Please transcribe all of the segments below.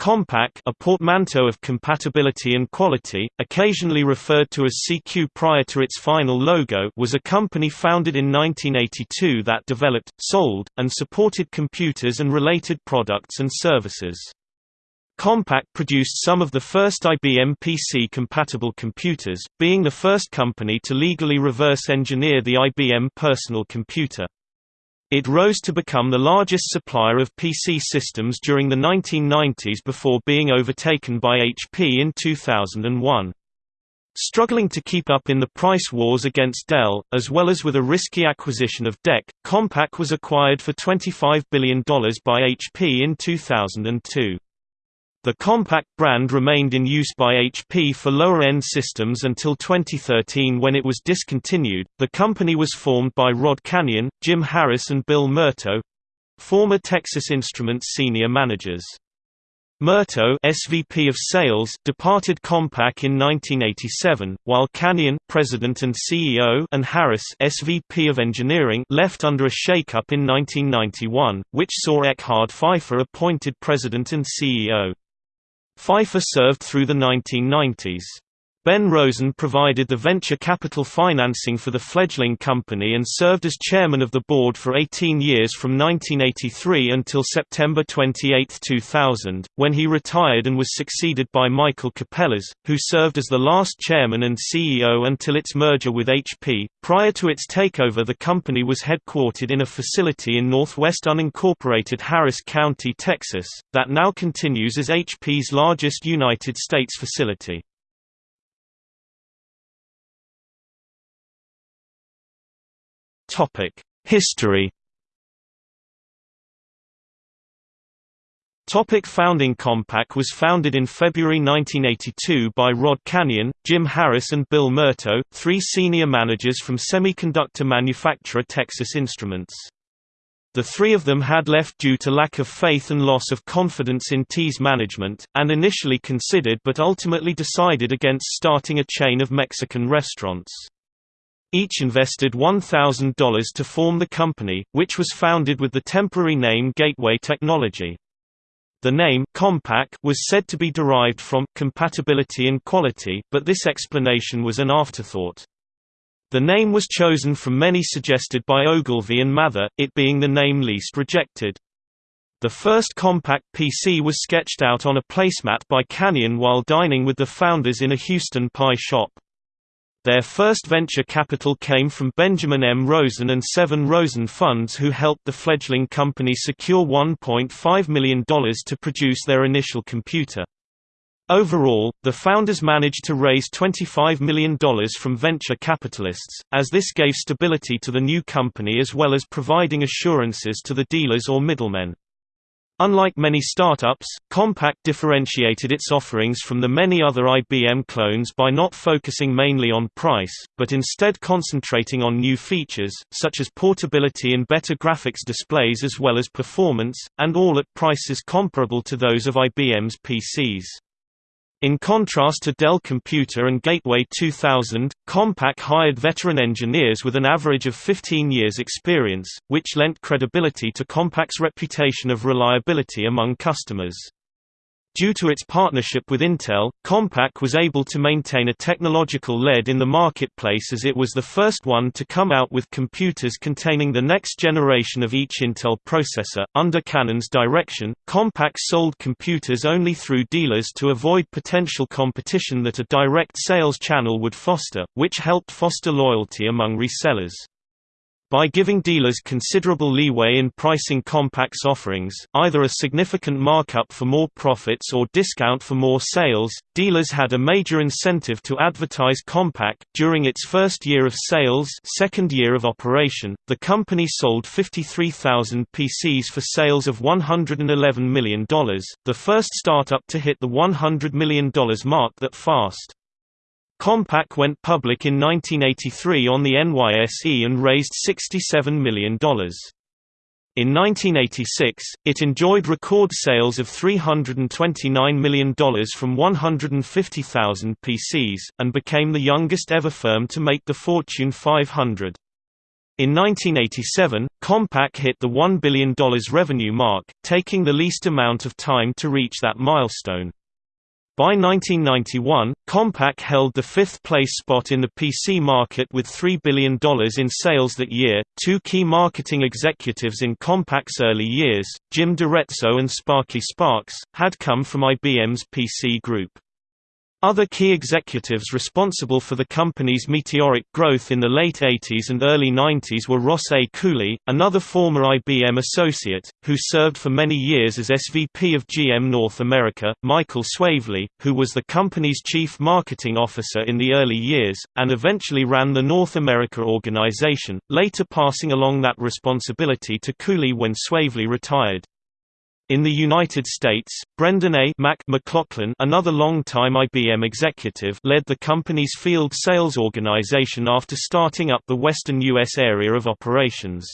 Compaq a portmanteau of compatibility and quality, occasionally referred to as CQ prior to its final logo was a company founded in 1982 that developed, sold, and supported computers and related products and services. Compaq produced some of the first IBM PC-compatible computers, being the first company to legally reverse-engineer the IBM personal computer. It rose to become the largest supplier of PC systems during the 1990s before being overtaken by HP in 2001. Struggling to keep up in the price wars against Dell, as well as with a risky acquisition of DEC, Compaq was acquired for $25 billion by HP in 2002. The Compaq brand remained in use by HP for lower-end systems until 2013 when it was discontinued. The company was formed by Rod Canion, Jim Harris and Bill Murto, former Texas Instruments senior managers. Murto SVP of Sales departed Compaq in 1987, while Canion President and CEO and Harris SVP of Engineering left under a shakeup in 1991, which saw Eckhard Pfeiffer appointed President and CEO. Pfeiffer served through the 1990s. Ben Rosen provided the venture capital financing for the fledgling company and served as chairman of the board for 18 years from 1983 until September 28, 2000, when he retired and was succeeded by Michael Capellas, who served as the last chairman and CEO until its merger with HP. Prior to its takeover, the company was headquartered in a facility in northwest unincorporated Harris County, Texas, that now continues as HP's largest United States facility. History. Topic founding Compaq was founded in February 1982 by Rod Canion, Jim Harris and Bill Murto, three senior managers from semiconductor manufacturer Texas Instruments. The three of them had left due to lack of faith and loss of confidence in TE's management, and initially considered but ultimately decided against starting a chain of Mexican restaurants. Each invested $1,000 to form the company, which was founded with the temporary name Gateway Technology. The name Compaq was said to be derived from compatibility and quality, but this explanation was an afterthought. The name was chosen from many suggested by Ogilvy and Mather, it being the name least rejected. The first Compaq PC was sketched out on a placemat by Canion while dining with the founders in a Houston pie shop. Their first venture capital came from Benjamin M. Rosen and Sevin Rosen Funds who helped the fledgling company secure $1.5 million to produce their initial computer. Overall, the founders managed to raise $25 million from venture capitalists, as this gave stability to the new company as well as providing assurances to the dealers or middlemen. Unlike many startups, Compaq differentiated its offerings from the many other IBM clones by not focusing mainly on price, but instead concentrating on new features, such as portability and better graphics displays as well as performance, and all at prices comparable to those of IBM's PCs. In contrast to Dell Computer and Gateway 2000, Compaq hired veteran engineers with an average of 15 years experience, which lent credibility to Compaq's reputation of reliability among customers. Due to its partnership with Intel, Compaq was able to maintain a technological lead in the marketplace as it was the first one to come out with computers containing the next generation of each Intel processor. Under Canion's direction, Compaq sold computers only through dealers to avoid potential competition that a direct sales channel would foster, which helped foster loyalty among resellers. By giving dealers considerable leeway in pricing Compaq's offerings, either a significant markup for more profits or discount for more sales, dealers had a major incentive to advertise Compaq. During its first year of sales, second year of operation, the company sold 53,000 PCs for sales of $111 million, the first startup to hit the $100 million mark that fast. Compaq went public in 1983 on the NYSE and raised $67 million. In 1986, it enjoyed record sales of $329 million from 150,000 PCs, and became the youngest ever firm to make the Fortune 500. In 1987, Compaq hit the $1 billion revenue mark, taking the least amount of time to reach that milestone. By 1991, Compaq held the fifth place spot in the PC market with $3 billion in sales that year. Two key marketing executives in Compaq's early years, Jim D'Arezzo and Sparky Sparks, had come from IBM's PC group. Other key executives responsible for the company's meteoric growth in the late 80s and early 90s were Ross A. Cooley, another former IBM associate, who served for many years as SVP of GM North America, Michael Swavely, who was the company's chief marketing officer in the early years, and eventually ran the North America organization, later passing along that responsibility to Cooley when Swavely retired. In the United States, Brendan A. Mac McLaughlin another long-time IBM executive led the company's field sales organization after starting up the western U.S. area of operations.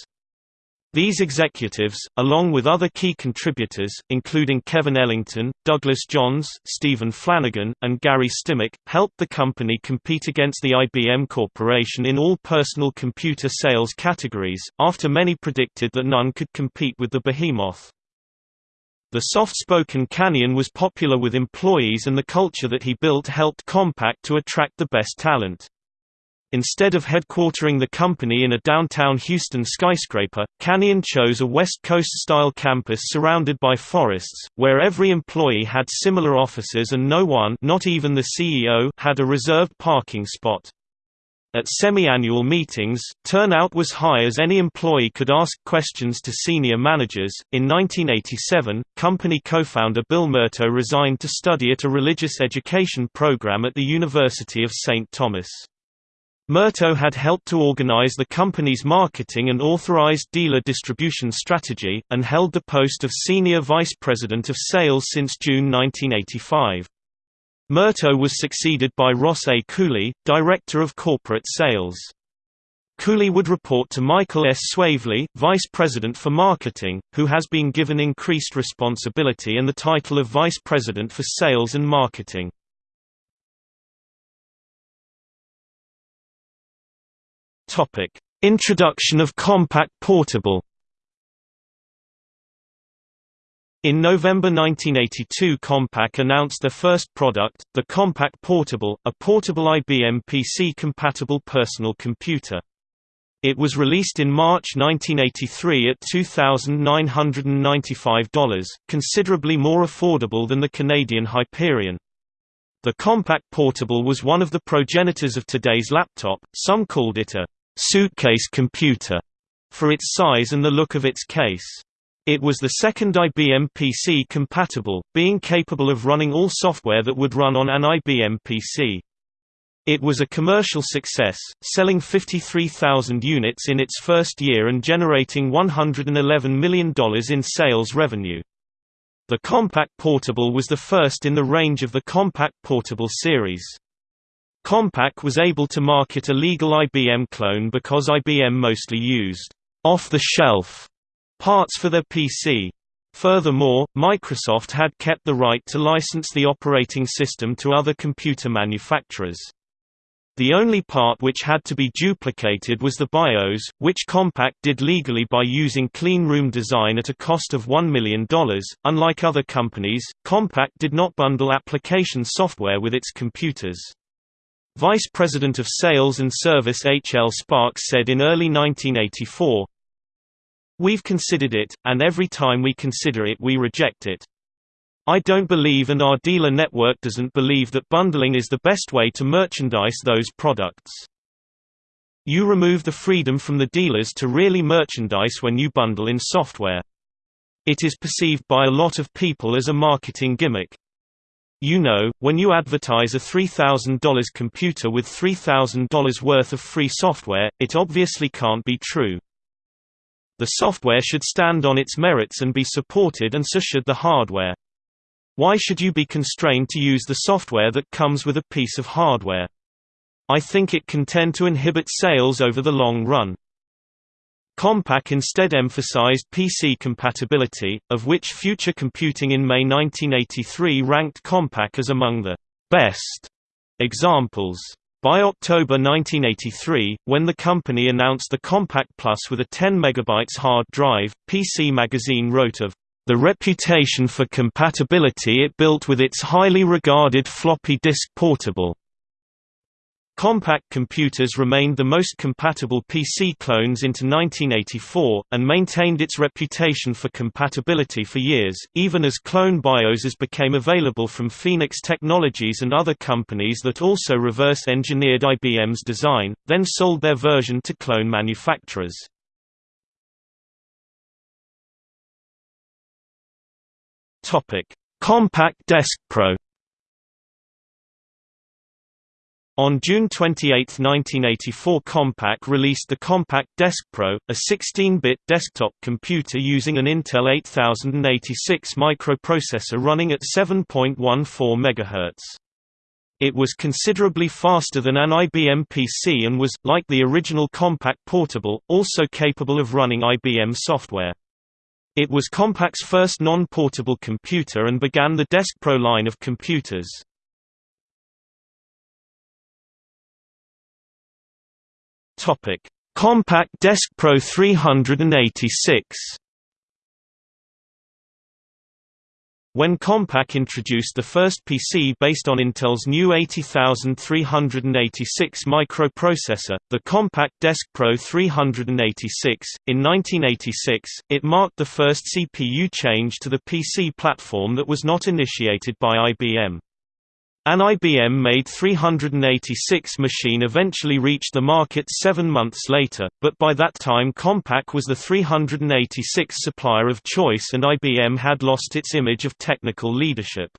These executives, along with other key contributors, including Kevin Ellington, Douglas Johns, Stephen Flanagan, and Gary Stimac, helped the company compete against the IBM Corporation in all personal computer sales categories, after many predicted that none could compete with the behemoth. The soft-spoken Canion was popular with employees and the culture that he built helped Compaq to attract the best talent. Instead of headquartering the company in a downtown Houston skyscraper, Canion chose a West Coast-style campus surrounded by forests, where every employee had similar offices and no one not even the CEO had a reserved parking spot. At semi-annual meetings, turnout was high as any employee could ask questions to senior managers. In 1987, company co-founder Bill Murto resigned to study at a religious education program at the University of St. Thomas. Murto had helped to organize the company's marketing and authorized dealer distribution strategy, and held the post of Senior Vice President of Sales since June 1985. Murto was succeeded by Ross A. Cooley, Director of Corporate Sales. Cooley would report to Michael S. Swavely, Vice President for Marketing, who has been given increased responsibility and the title of Vice President for Sales and Marketing. Introduction of Compaq Portable In November 1982 Compaq announced their first product, the Compaq Portable, a portable IBM PC-compatible personal computer. It was released in March 1983 at $2,995, considerably more affordable than the Canadian Hyperion. The Compaq Portable was one of the progenitors of today's laptop, some called it a «suitcase computer» for its size and the look of its case. It was the second IBM PC compatible, being capable of running all software that would run on an IBM PC. It was a commercial success, selling 53,000 units in its first year and generating $111 million in sales revenue. The Compaq Portable was the first in the range of the Compaq Portable series. Compaq was able to market a legal IBM clone because IBM mostly used off-the-shelf parts for their PC. Furthermore, Microsoft had kept the right to license the operating system to other computer manufacturers. The only part which had to be duplicated was the BIOS, which Compaq did legally by using clean room design at a cost of $1 million. Unlike other companies, Compaq did not bundle application software with its computers. Vice President of Sales and Service H. L. Sparks said in early 1984, We've considered it, and every time we consider it we reject it. I don't believe and our dealer network doesn't believe that bundling is the best way to merchandise those products. You remove the freedom from the dealers to really merchandise when you bundle in software. It is perceived by a lot of people as a marketing gimmick. You know, when you advertise a $3,000 computer with $3,000 worth of free software, it obviously can't be true. The software should stand on its merits and be supported and so should the hardware. Why should you be constrained to use the software that comes with a piece of hardware? I think it can tend to inhibit sales over the long run. Compaq instead emphasized PC compatibility, of which Future Computing in May 1983 ranked Compaq as among the best examples. By October 1983, when the company announced the Compaq Plus with a 10 MB hard drive, PC Magazine wrote of the reputation for compatibility it built with its highly regarded floppy disk portable. Compaq computers remained the most compatible PC clones into 1984, and maintained its reputation for compatibility for years, even as clone BIOSes became available from Phoenix Technologies and other companies that also reverse-engineered IBM's design, then sold their version to clone manufacturers. Compaq Desk Pro On June 28, 1984 Compaq released the Compaq Deskpro, a 16-bit desktop computer using an Intel 8086 microprocessor running at 7.14 MHz. It was considerably faster than an IBM PC and was, like the original Compaq Portable, also capable of running IBM software. It was Compaq's first non-portable computer and began the Deskpro line of computers. Topic: Compaq Deskpro 386. When Compaq introduced the first PC based on Intel's new 80386 microprocessor, the Compaq Deskpro 386, in 1986, it marked the first CPU change to the PC platform that was not initiated by IBM. An IBM-made 386 machine eventually reached the market seven months later, but by that time Compaq was the 386 supplier of choice and IBM had lost its image of technical leadership.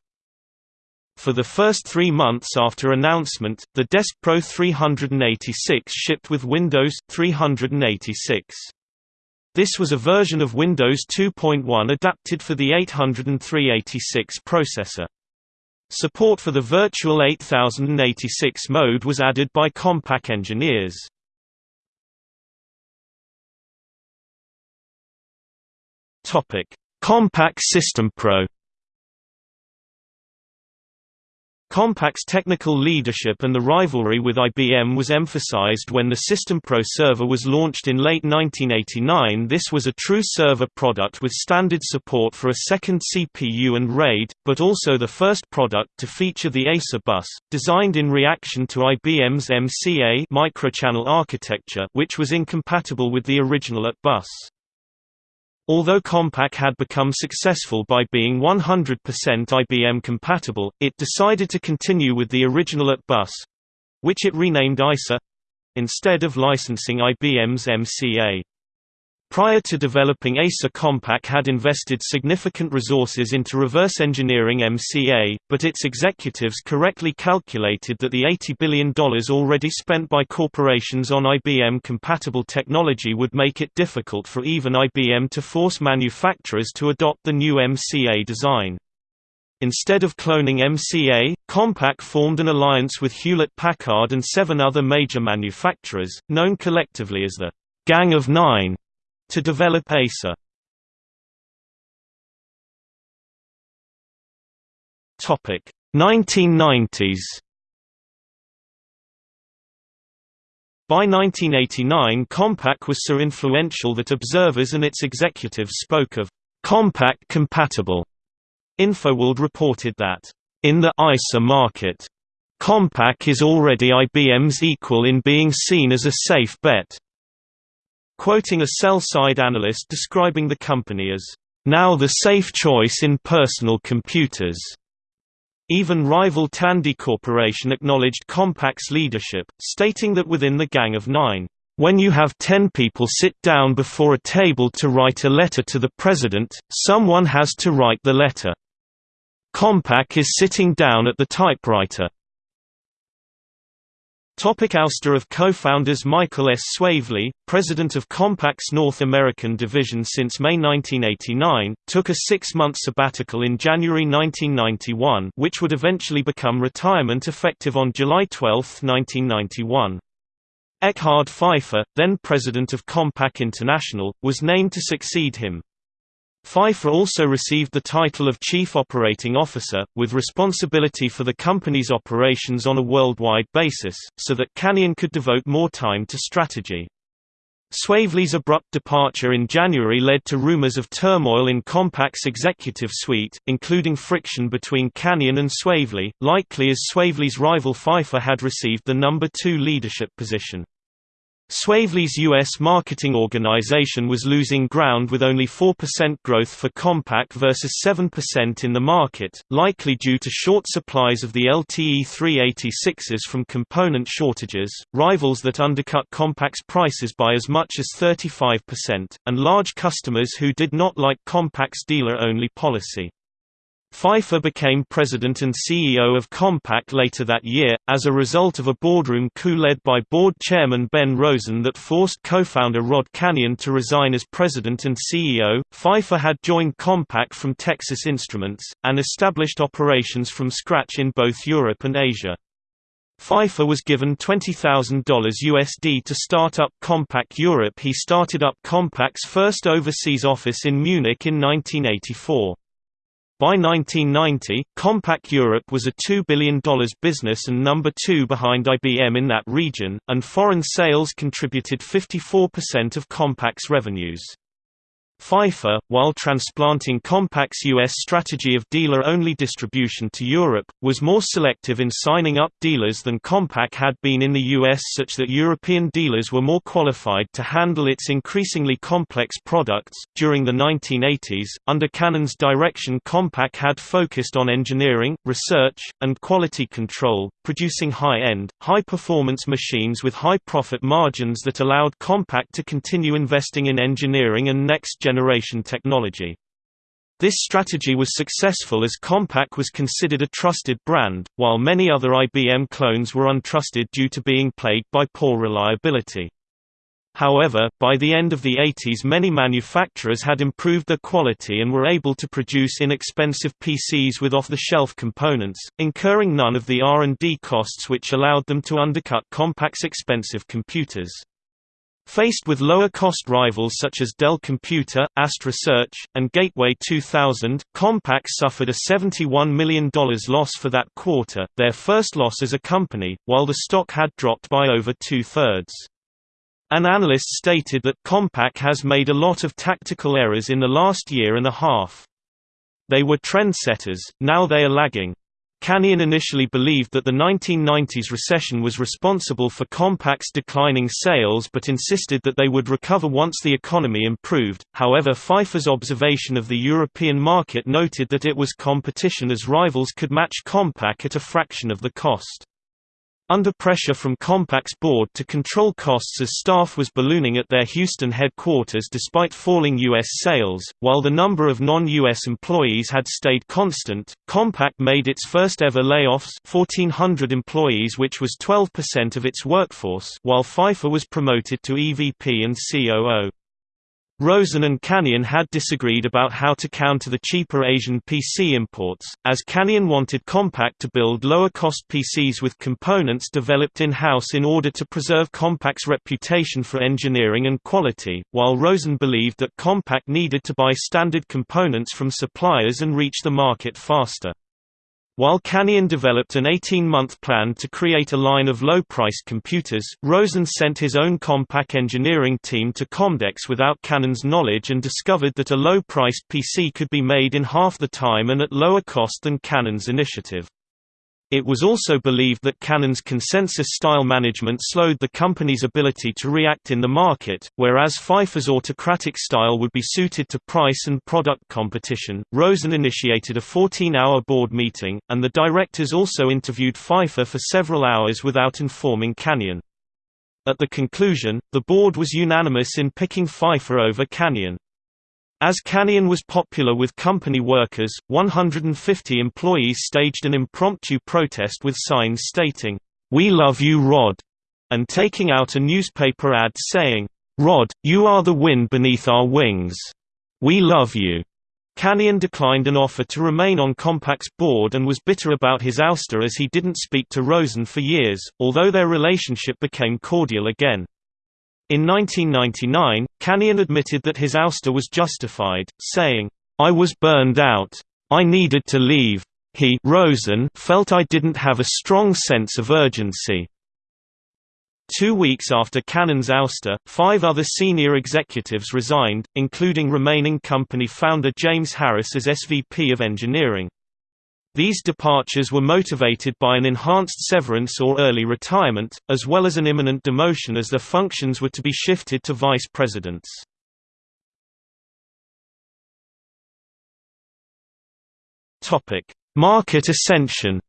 For the first three months after announcement, the Deskpro 386 shipped with Windows 386. This was a version of Windows 2.1 adapted for the 80386 processor. Support for the Virtual 8086 mode was added by Compaq engineers. Compaq System Pro Compaq's technical leadership and the rivalry with IBM was emphasized when the System Pro server was launched in late 1989 this was a true server product with standard support for a second CPU and RAID, but also the first product to feature the EISA bus, designed in reaction to IBM's MCA microchannel architecture which was incompatible with the original AT bus. Although Compaq had become successful by being 100% IBM compatible, it decided to continue with the original AT bus—which it renamed ISA—instead of licensing IBM's MCA. Prior to developing EISA Compaq had invested significant resources into reverse engineering MCA, but its executives correctly calculated that the $80 billion already spent by corporations on IBM-compatible technology would make it difficult for even IBM to force manufacturers to adopt the new MCA design. Instead of cloning MCA, Compaq formed an alliance with Hewlett-Packard and seven other major manufacturers, known collectively as the Gang of Nine to develop EISA. Topic 1990s. By 1989 Compaq was so influential that observers and its executives spoke of Compaq compatible. InfoWorld reported that, in the ISA market, Compaq is already IBM's equal in being seen as a safe bet. Quoting a sell-side analyst describing the company as, "...now the safe choice in personal computers." Even rival Tandy Corporation acknowledged Compaq's leadership, stating that within the Gang of Nine, "...when you have ten people sit down before a table to write a letter to the president, someone has to write the letter. Compaq is sitting down at the typewriter." Topic ouster of co-founders Michael S. Swavely, president of Compaq's North American division since May 1989, took a six-month sabbatical in January 1991 which would eventually become retirement effective on July 12, 1991. Eckhard Pfeiffer, then president of Compaq International, was named to succeed him. Pfeiffer also received the title of Chief Operating Officer, with responsibility for the company's operations on a worldwide basis, so that Canion could devote more time to strategy. Swavely's abrupt departure in January led to rumors of turmoil in Compaq's executive suite, including friction between Canion and Swavely, likely as Swavely's rival Pfeiffer had received the number two leadership position. Swavely's U.S. marketing organization was losing ground with only 4% growth for Compaq versus 7% in the market, likely due to short supplies of the LTE 386s from component shortages, rivals that undercut Compaq's prices by as much as 35%, and large customers who did not like Compaq's dealer-only policy. Pfeiffer became president and CEO of Compaq later that year, as a result of a boardroom coup led by board chairman Ben Rosen that forced co-founder Rod Canion to resign as president and CEO. Pfeiffer had joined Compaq from Texas Instruments, and established operations from scratch in both Europe and Asia. Pfeiffer was given $20,000 USD to start up Compaq Europe He started up Compaq's first overseas office in Munich in 1984. By 1990, Compaq Europe was a $2 billion business and number two behind IBM in that region, and foreign sales contributed 54% of Compaq's revenues. Pfeiffer, while transplanting Compaq's U.S. strategy of dealer-only distribution to Europe, was more selective in signing up dealers than Compaq had been in the U.S. such that European dealers were more qualified to handle its increasingly complex products. During the 1980s, under Canion's direction Compaq had focused on engineering, research, and quality control, producing high-end, high-performance machines with high profit margins that allowed Compaq to continue investing in engineering and next generation technology. This strategy was successful as Compaq was considered a trusted brand, while many other IBM clones were untrusted due to being plagued by poor reliability. However, by the end of the 80s many manufacturers had improved their quality and were able to produce inexpensive PCs with off-the-shelf components, incurring none of the R&D costs which allowed them to undercut Compaq's expensive computers. Faced with lower-cost rivals such as Dell Computer, AST Research, and Gateway 2000, Compaq suffered a $71 million loss for that quarter, their first loss as a company, while the stock had dropped by over two-thirds. An analyst stated that Compaq has made a lot of tactical errors in the last year and a half. They were trendsetters, now they are lagging. Canion initially believed that the 1990s recession was responsible for Compaq's declining sales but insisted that they would recover once the economy improved. However, Pfeiffer's observation of the European market noted that it was competition as rivals could match Compaq at a fraction of the cost. Under pressure from Compaq's board to control costs as staff was ballooning at their Houston headquarters despite falling U.S. sales, while the number of non-U.S. employees had stayed constant, Compaq made its first ever layoffs 1,400 employees which was 12% of its workforce while Pfeiffer was promoted to EVP and COO. Rosen and Canion had disagreed about how to counter the cheaper Asian PC imports, as Canion wanted Compaq to build lower-cost PCs with components developed in-house in order to preserve Compaq's reputation for engineering and quality, while Rosen believed that Compaq needed to buy standard components from suppliers and reach the market faster. While Canion developed an 18-month plan to create a line of low-priced computers, Rosen sent his own Compaq engineering team to Comdex without Canion's knowledge and discovered that a low-priced PC could be made in half the time and at lower cost than Canion's initiative. It was also believed that Canion's consensus-style management slowed the company's ability to react in the market, whereas Pfeiffer's autocratic style would be suited to price and product competition. Rosen initiated a 14-hour board meeting, and the directors also interviewed Pfeiffer for several hours without informing Canion. At the conclusion, the board was unanimous in picking Pfeiffer over Canion. As Canion was popular with company workers, 150 employees staged an impromptu protest with signs stating, "We love you Rod", and taking out a newspaper ad saying, Rod, you are the wind beneath our wings. We love you. Canion declined an offer to remain on Compaq's board and was bitter about his ouster as he didn't speak to Rosen for years, although their relationship became cordial again. In 1999, Canion admitted that his ouster was justified, saying, I was burned out. I needed to leave. He Rosen felt I didn't have a strong sense of urgency. Two weeks after Canion's ouster, five other senior executives resigned, including remaining company founder James Harris as SVP of Engineering. These departures were motivated by an enhanced severance or early retirement, as well as an imminent demotion as their functions were to be shifted to vice presidents. Market ascension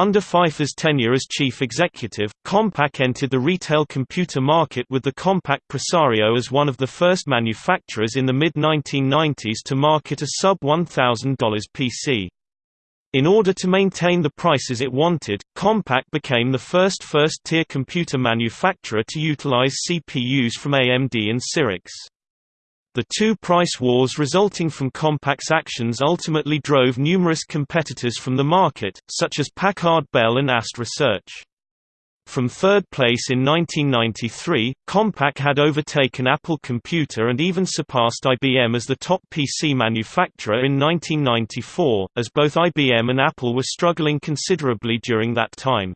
Under Pfeiffer's tenure as chief executive, Compaq entered the retail computer market with the Compaq Presario as one of the first manufacturers in the mid-1990s to market a sub-$1,000 PC. In order to maintain the prices it wanted, Compaq became the first first-tier computer manufacturer to utilize CPUs from AMD and Cyrix. The two price wars resulting from Compaq's actions ultimately drove numerous competitors from the market, such as Packard Bell and AST Research. From third place in 1993, Compaq had overtaken Apple Computer and even surpassed IBM as the top PC manufacturer in 1994, as both IBM and Apple were struggling considerably during that time.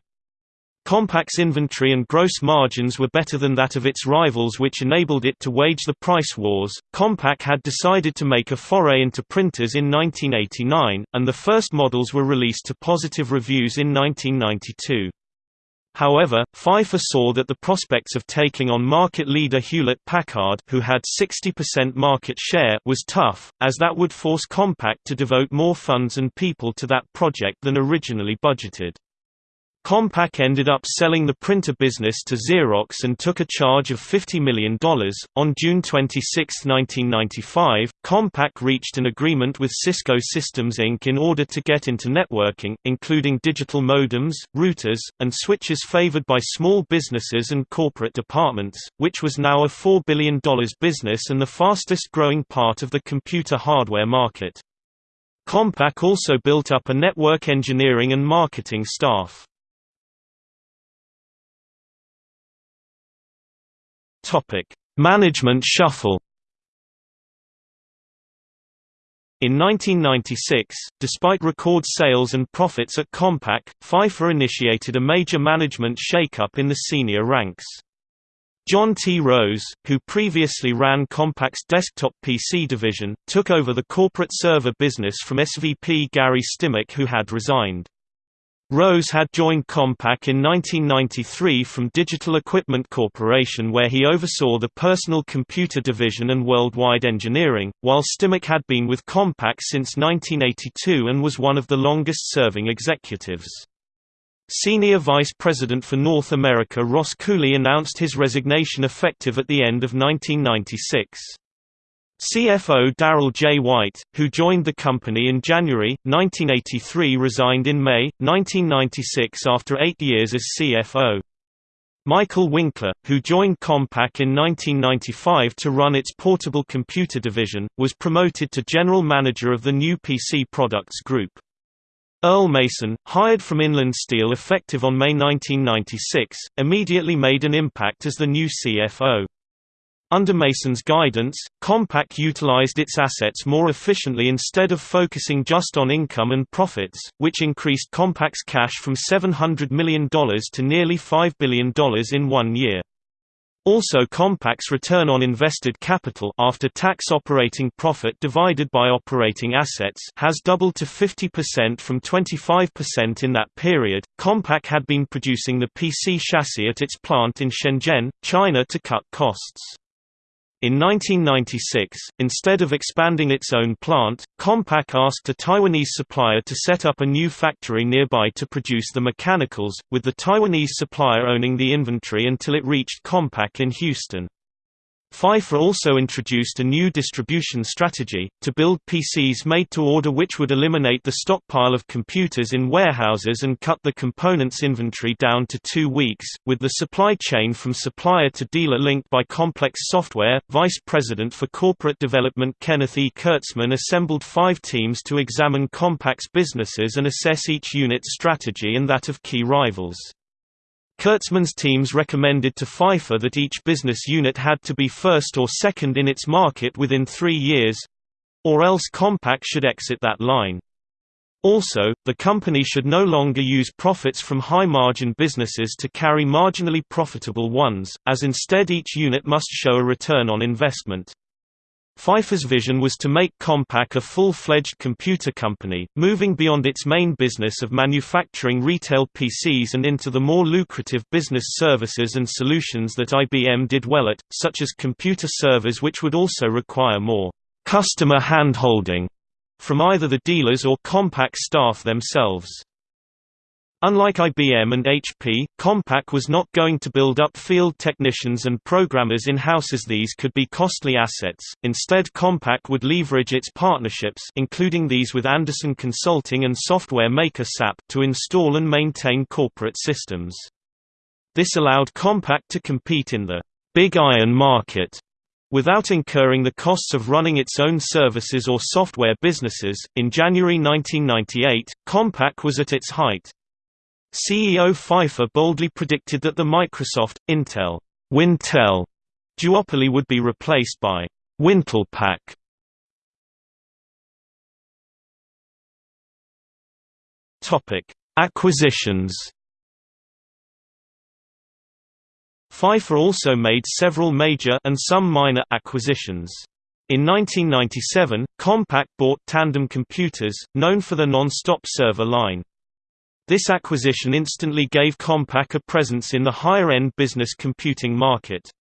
Compaq's inventory and gross margins were better than that of its rivals which enabled it to wage the price wars. Compaq had decided to make a foray into printers in 1989, and the first models were released to positive reviews in 1992. However, Pfeiffer saw that the prospects of taking on market leader Hewlett-Packard who had 60% market share was tough, as that would force Compaq to devote more funds and people to that project than originally budgeted. Compaq ended up selling the printer business to Xerox and took a charge of $50 million. On June 26, 1995, Compaq reached an agreement with Cisco Systems Inc. in order to get into networking, including digital modems, routers, and switches favored by small businesses and corporate departments, which was now a $4 billion business and the fastest growing part of the computer hardware market. Compaq also built up a network engineering and marketing staff. Topic: Management shuffle. In 1996, despite record sales and profits at Compaq, Pfeiffer initiated a major management shakeup in the senior ranks. John T. Rose, who previously ran Compaq's desktop PC division, took over the corporate server business from SVP Gary Stimac who had resigned. Rose had joined Compaq in 1993 from Digital Equipment Corporation where he oversaw the personal computer division and worldwide engineering, while Stimac had been with Compaq since 1982 and was one of the longest-serving executives. Senior Vice President for North America Ross Cooley announced his resignation effective at the end of 1996. CFO Darrell J. White, who joined the company in January, 1983 resigned in May, 1996 after eight years as CFO. Michael Winkler, who joined Compaq in 1995 to run its portable computer division, was promoted to general manager of the new PC products group. Earl Mason, hired from Inland Steel effective on May 1996, immediately made an impact as the new CFO. Under Mason's guidance, Compaq utilized its assets more efficiently instead of focusing just on income and profits, which increased Compaq's cash from $700 million to nearly $5 billion in one year. Also Compaq's return on invested capital after tax operating profit divided by operating assets has doubled to 50% from 25% in that period. Compaq had been producing the PC chassis at its plant in Shenzhen, China to cut costs. In 1996, instead of expanding its own plant, Compaq asked a Taiwanese supplier to set up a new factory nearby to produce the mechanicals, with the Taiwanese supplier owning the inventory until it reached Compaq in Houston. Pfeiffer also introduced a new distribution strategy, to build PCs made to order which would eliminate the stockpile of computers in warehouses and cut the components inventory down to two weeks, with the supply chain from supplier to dealer linked by complex software. Vice President for Corporate Development Kenneth E. Kurtzman assembled five teams to examine Compaq's businesses and assess each unit's strategy and that of key rivals. Kurtzman's teams recommended to Pfeiffer that each business unit had to be first or second in its market within three years—or else Compaq should exit that line. Also, the company should no longer use profits from high-margin businesses to carry marginally profitable ones, as instead each unit must show a return on investment. Pfeiffer's vision was to make Compaq a full-fledged computer company, moving beyond its main business of manufacturing retail PCs and into the more lucrative business services and solutions that IBM did well at, such as computer servers which would also require more customer hand-holding from either the dealers or Compaq staff themselves. Unlike IBM and HP, Compaq was not going to build up field technicians and programmers in-house as these could be costly assets, instead Compaq would leverage its partnerships including these with Andersen Consulting and software maker SAP to install and maintain corporate systems. This allowed Compaq to compete in the «big iron market» without incurring the costs of running its own services or software businesses. In January 1998, Compaq was at its height. CEO Pfeiffer boldly predicted that the Microsoft, Intel, Wintel duopoly would be replaced by Wintelpaq. Topic: Acquisitions. Pfeiffer also made several major and some minor acquisitions. In 1997, Compaq bought Tandem Computers, known for the non-stop server line. This acquisition instantly gave Compaq a presence in the higher-end business computing market.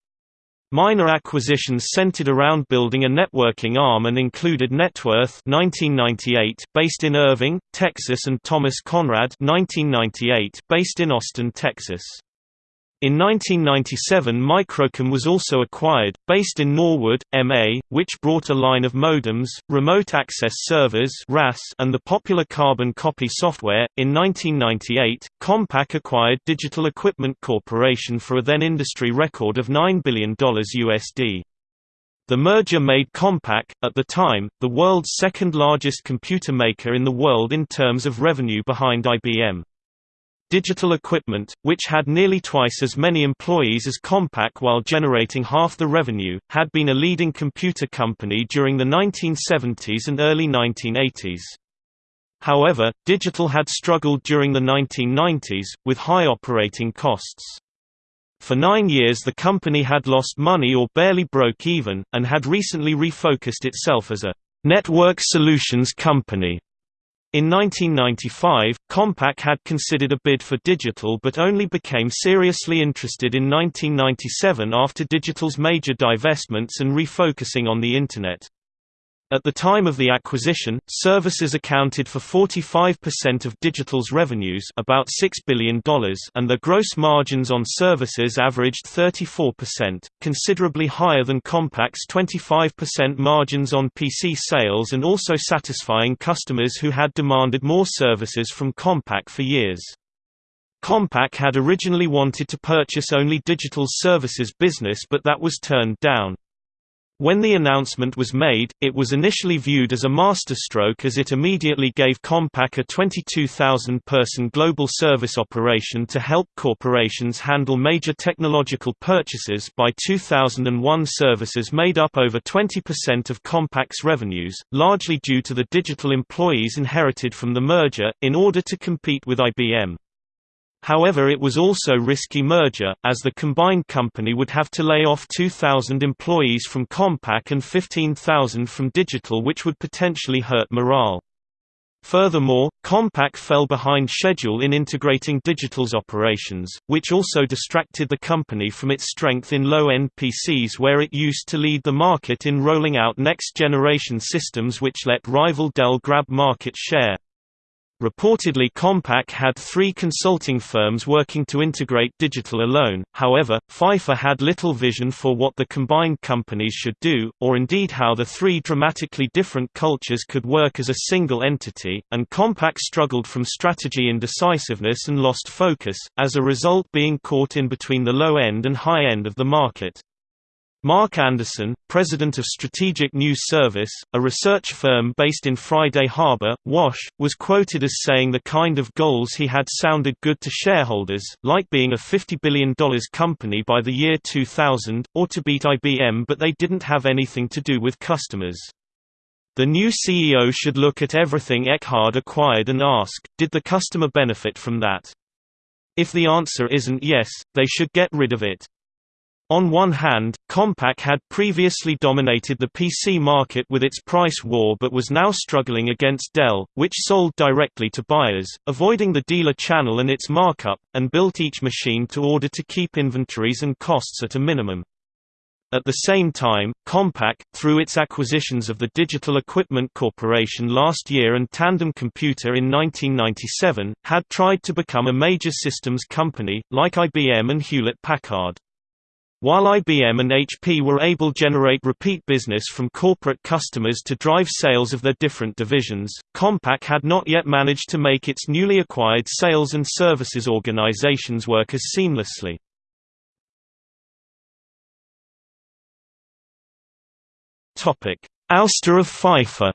Minor acquisitions centered around building a networking arm and included Networth 1998 based in Irving, Texas and Thomas Conrad 1998 based in Austin, Texas. In 1997 Microcom was also acquired, based in Norwood, MA, which brought a line of modems, remote access servers and the popular carbon copy software. In 1998, Compaq acquired Digital Equipment Corporation for a then industry record of $9 billion USD. The merger made Compaq, at the time, the world's second largest computer maker in the world in terms of revenue behind IBM. Digital Equipment, which had nearly twice as many employees as Compaq while generating half the revenue, had been a leading computer company during the 1970s and early 1980s. However, Digital had struggled during the 1990s, with high operating costs. For nine years the company had lost money or barely broke even, and had recently refocused itself as a network solutions company. In 1995, Compaq had considered a bid for Digital but only became seriously interested in 1997 after Digital's major divestments and refocusing on the Internet. At the time of the acquisition, services accounted for 45% of Digital's revenues about $6 billion and the gross margins on services averaged 34%, considerably higher than Compaq's 25% margins on PC sales and also satisfying customers who had demanded more services from Compaq for years. Compaq had originally wanted to purchase only Digital's services business but that was turned down. When the announcement was made, it was initially viewed as a masterstroke as it immediately gave Compaq a 22,000-person global service operation to help corporations handle major technological purchases by 2001 services made up over 20% of Compaq's revenues, largely due to the digital employees inherited from the merger, in order to compete with IBM. However it was also risky merger, as the combined company would have to lay off 2,000 employees from Compaq and 15,000 from Digital which would potentially hurt morale. Furthermore, Compaq fell behind schedule in integrating Digital's operations, which also distracted the company from its strength in low-end PCs where it used to lead the market in rolling out next-generation systems which let rival Dell grab market share. Reportedly Compaq had three consulting firms working to integrate digital alone, however, Pfeiffer had little vision for what the combined companies should do, or indeed how the three dramatically different cultures could work as a single entity, and Compaq struggled from strategy indecisiveness and lost focus, as a result being caught in between the low end and high end of the market. Mark Anderson, president of Strategic News Service, a research firm based in Friday Harbor, Wash, was quoted as saying the kind of goals he had sounded good to shareholders, like being a $50 billion company by the year 2000, or to beat IBM but they didn't have anything to do with customers. The new CEO should look at everything Eckhard acquired and ask, did the customer benefit from that? If the answer isn't yes, they should get rid of it. On one hand, Compaq had previously dominated the PC market with its price war but was now struggling against Dell, which sold directly to buyers, avoiding the dealer channel and its markup, and built each machine to order to keep inventories and costs at a minimum. At the same time, Compaq, through its acquisitions of the Digital Equipment Corporation last year and Tandem Computer in 1997, had tried to become a major systems company, like IBM and Hewlett-Packard. While IBM and HP were able to generate repeat business from corporate customers to drive sales of their different divisions, Compaq had not yet managed to make its newly acquired sales and services organizations work as seamlessly. Ouster of Pfeiffer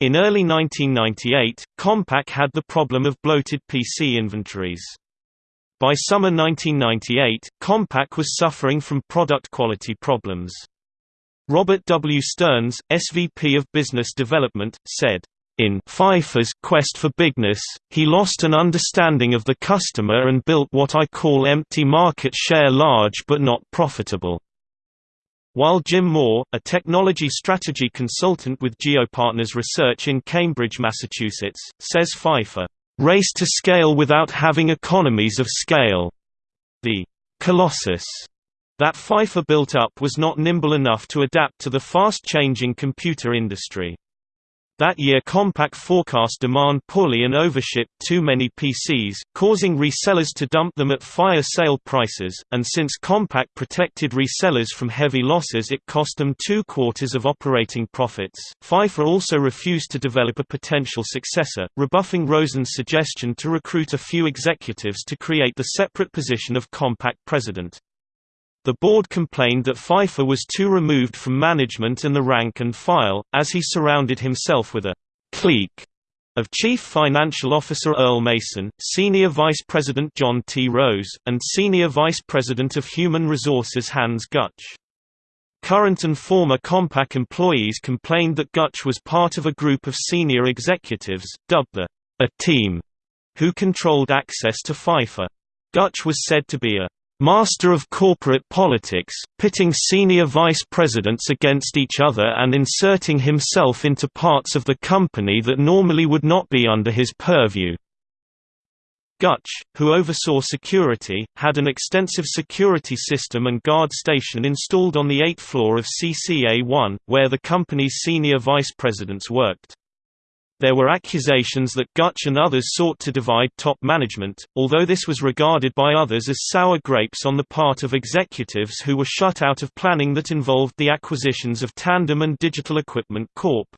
In early 1998, Compaq had the problem of bloated PC inventories. By summer 1998, Compaq was suffering from product quality problems. Robert W. Stearns, SVP of Business Development, said, in Pfeiffer's quest for bigness, he lost an understanding of the customer and built what I call empty market share large but not profitable. While Jim Moore, a technology strategy consultant with GeoPartners Research in Cambridge, Massachusetts, says Pfeiffer race to scale without having economies of scale. The colossus that Pfeiffer built up was not nimble enough to adapt to the fast-changing computer industry. That year Compaq forecast demand poorly and overshipped too many PCs, causing resellers to dump them at fire sale prices, and since Compaq protected resellers from heavy losses it cost them two quarters of operating profits. Pfeiffer also refused to develop a potential successor, rebuffing Rosen's suggestion to recruit a few executives to create the separate position of Compaq president. The board complained that Pfeiffer was too removed from management and the rank and file, as he surrounded himself with a clique of Chief Financial Officer Earl Mason, Senior Vice President John T. Rose, and Senior Vice President of Human Resources Hans Gutsch. Current and former Compaq employees complained that Gutsch was part of a group of senior executives, dubbed the A Team, who controlled access to Pfeiffer. Gutsch was said to be a master of corporate politics, pitting senior vice presidents against each other and inserting himself into parts of the company that normally would not be under his purview. Gutsch, who oversaw security, had an extensive security system and guard station installed on the eighth floor of CCA-1, where the company's senior vice presidents worked. There were accusations that Gutsch and others sought to divide top management, although this was regarded by others as sour grapes on the part of executives who were shut out of planning that involved the acquisitions of Tandem and Digital Equipment Corp.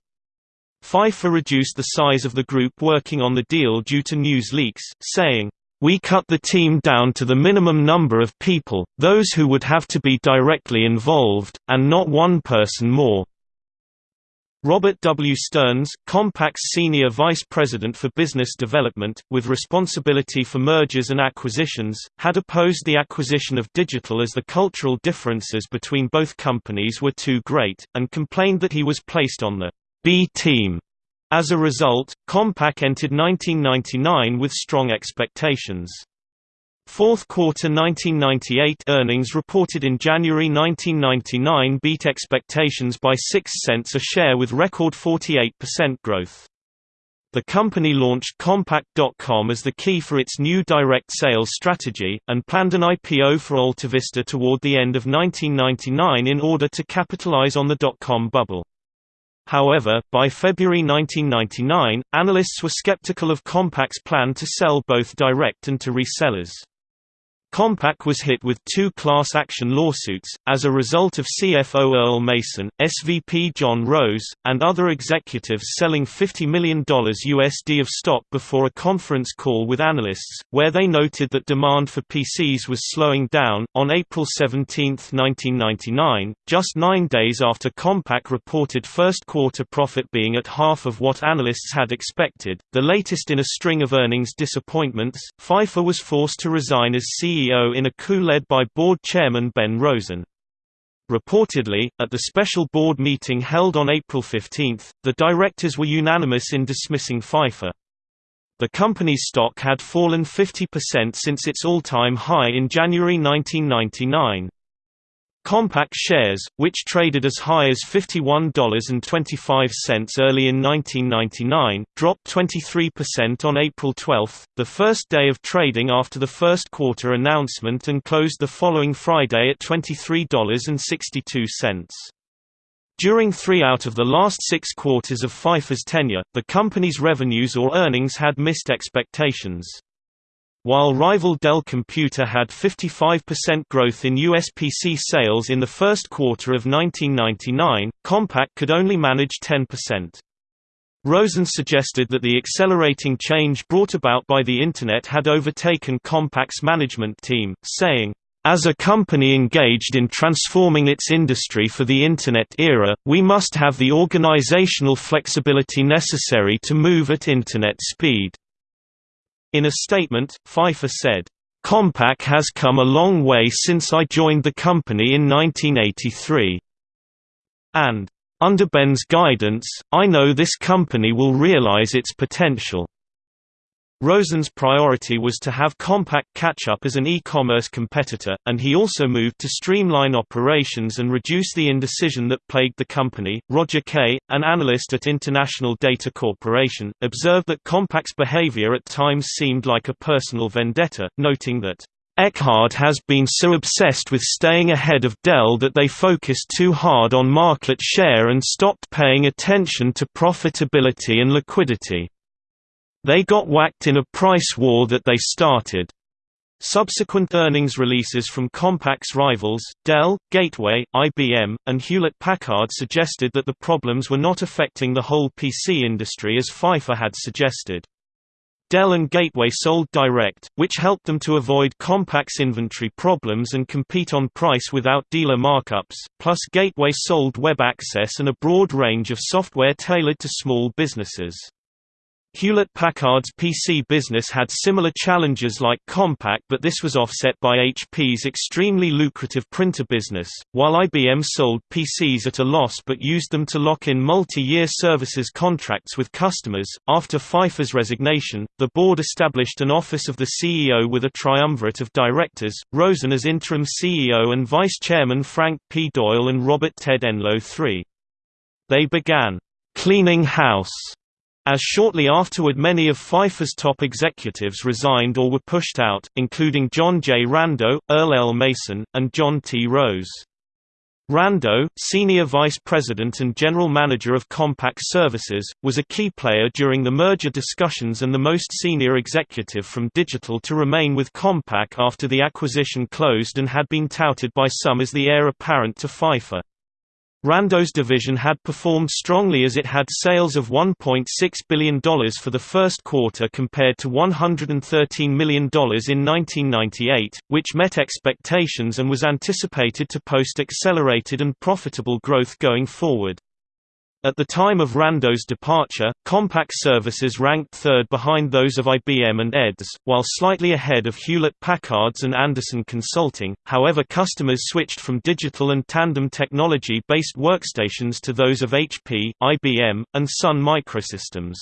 Pfeiffer reduced the size of the group working on the deal due to news leaks, saying, we cut the team down to the minimum number of people, those who would have to be directly involved, and not one person more. Robert W. Stearns, Compaq's Senior Vice President for Business Development, with responsibility for mergers and acquisitions, had opposed the acquisition of Digital as the cultural differences between both companies were too great, and complained that he was placed on the B team. As a result, Compaq entered 1999 with strong expectations. Fourth quarter 1998 earnings reported in January 1999 beat expectations by 6 cents a share with record 48% growth. The company launched Compaq.com as the key for its new direct sales strategy, and planned an IPO for AltaVista toward the end of 1999 in order to capitalize on the dot-com bubble. However, by February 1999, analysts were skeptical of Compaq's plan to sell both direct and to resellers. Compaq was hit with two class action lawsuits, as a result of CFO Earl Mason, SVP John Rose, and other executives selling $50 million USD of stock before a conference call with analysts, where they noted that demand for PCs was slowing down. On April 17, 1999, just nine days after Compaq reported first quarter profit being at half of what analysts had expected, the latest in a string of earnings disappointments, Pfeiffer was forced to resign as CEO CEO in a coup led by board chairman Ben Rosen. Reportedly, at the special board meeting held on April 15, the directors were unanimous in dismissing Pfeiffer. The company's stock had fallen 50% since its all-time high in January 1999. Compaq shares, which traded as high as $51.25 early in 1999, dropped 23% on April 12, the first day of trading after the first quarter announcement and closed the following Friday at $23.62. During three out of the last six quarters of Pfeiffer's tenure, the company's revenues or earnings had missed expectations. While rival Dell Computer had 55% growth in US PC sales in the first quarter of 1999, Compaq could only manage 10%. Rosen suggested that the accelerating change brought about by the Internet had overtaken Compaq's management team, saying, as a company engaged in transforming its industry for the Internet era, we must have the organizational flexibility necessary to move at Internet speed. In a statement, Pfeiffer said, Compaq has come a long way since I joined the company in 1983. And, under Ben's guidance, I know this company will realize its potential. Rosen's priority was to have Compaq catch up as an e-commerce competitor, and he also moved to streamline operations and reduce the indecision that plagued the company. Roger Kay, an analyst at International Data Corporation, observed that Compaq's behavior at times seemed like a personal vendetta, noting that Eckhard has been so obsessed with staying ahead of Dell that they focused too hard on market share and stopped paying attention to profitability and liquidity. They got whacked in a price war that they started. Subsequent earnings releases from Compaq's rivals, Dell, Gateway, IBM, and Hewlett-Packard suggested that the problems were not affecting the whole PC industry as Pfeiffer had suggested. Dell and Gateway sold direct, which helped them to avoid Compaq's inventory problems and compete on price without dealer markups, plus Gateway sold web access and a broad range of software tailored to small businesses. Hewlett-Packard's PC business had similar challenges like Compaq but this was offset by HP's extremely lucrative printer business, while IBM sold PCs at a loss but used them to lock in multi-year services contracts with customers. After Pfeiffer's resignation, the board established an office of the CEO with a triumvirate of directors, Rosen as interim CEO and vice chairman Frank P. Doyle and Robert Ted Enloe III. They began cleaning house as shortly afterward many of Pfeiffer's top executives resigned or were pushed out, including John J. Rando, Earl L. Mason, and John T. Rose. Rando, Senior Vice President and General Manager of Compaq Services, was a key player during the merger discussions and the most senior executive from Digital to remain with Compaq after the acquisition closed and had been touted by some as the heir apparent to Pfeiffer. Rando's division had performed strongly as it had sales of $1.6 billion for the first quarter compared to $113 million in 1998, which met expectations and was anticipated to post accelerated and profitable growth going forward. At the time of Rando's departure, Compaq services ranked third behind those of IBM and EDS, while slightly ahead of Hewlett-Packard's and Andersen Consulting, however customers switched from digital and tandem technology-based workstations to those of HP, IBM, and Sun Microsystems.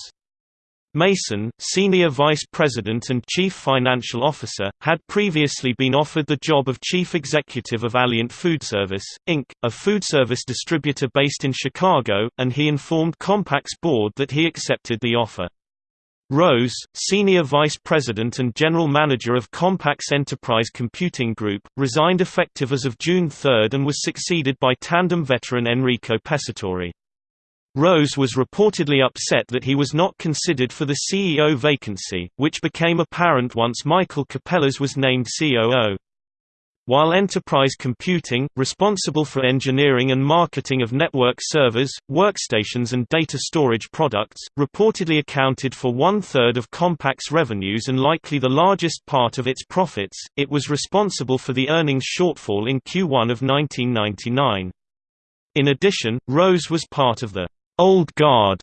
Mason, Senior Vice President and Chief Financial Officer, had previously been offered the job of Chief Executive of Alliant Foodservice, Inc., a foodservice distributor based in Chicago, and he informed Compaq's board that he accepted the offer. Rose, Senior Vice President and General Manager of Compaq's Enterprise Computing Group, resigned effective as of June 3 and was succeeded by Tandem veteran Enrico Pescatore. Rose was reportedly upset that he was not considered for the CEO vacancy, which became apparent once Michael Capellas was named COO. While Enterprise Computing, responsible for engineering and marketing of network servers, workstations and data storage products, reportedly accounted for one-third of Compaq's revenues and likely the largest part of its profits, it was responsible for the earnings shortfall in Q1 of 1999. In addition, Rose was part of the old guard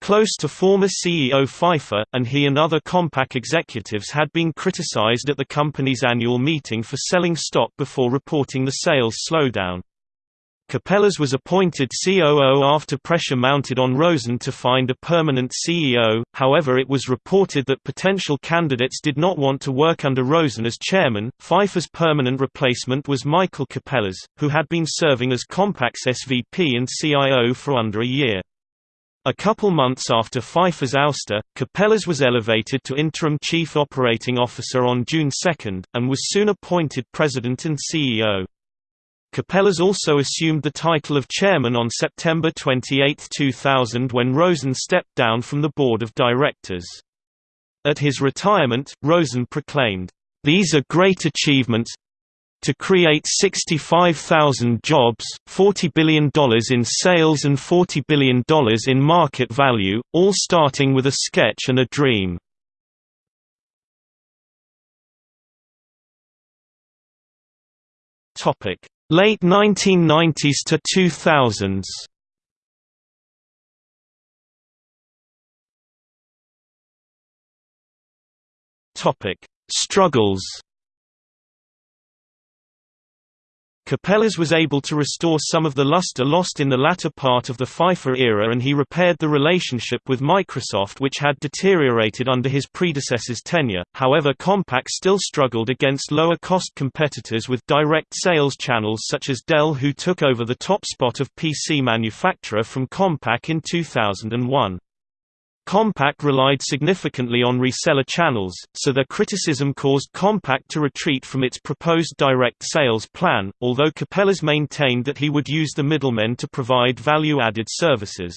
close to former CEO Pfeiffer, and he and other Compaq executives had been criticized at the company's annual meeting for selling stock before reporting the sales slowdown. Capellas was appointed COO after pressure mounted on Rosen to find a permanent CEO, however it was reported that potential candidates did not want to work under Rosen as chairman. Pfeiffer's permanent replacement was Michael Capellas, who had been serving as Compaq's SVP and CIO for under a year. A couple months after Pfeiffer's ouster, Capellas was elevated to interim chief operating officer on June 2, and was soon appointed president and CEO. Capellas also assumed the title of chairman on September 28, 2000 when Rosen stepped down from the board of directors. At his retirement, Rosen proclaimed, "...these are great achievements, to create 65,000 jobs, $40 billion in sales and $40 billion in market value, all starting with a sketch and a dream. Late 1990s to 2000s Struggles Capellas was able to restore some of the luster lost in the latter part of the Pfeiffer era and he repaired the relationship with Microsoft which had deteriorated under his predecessor's tenure, however Compaq still struggled against lower-cost competitors with direct sales channels such as Dell who took over the top spot of PC manufacturer from Compaq in 2001. Compaq relied significantly on reseller channels, so their criticism caused Compaq to retreat from its proposed direct sales plan, although Capellas maintained that he would use the middlemen to provide value-added services.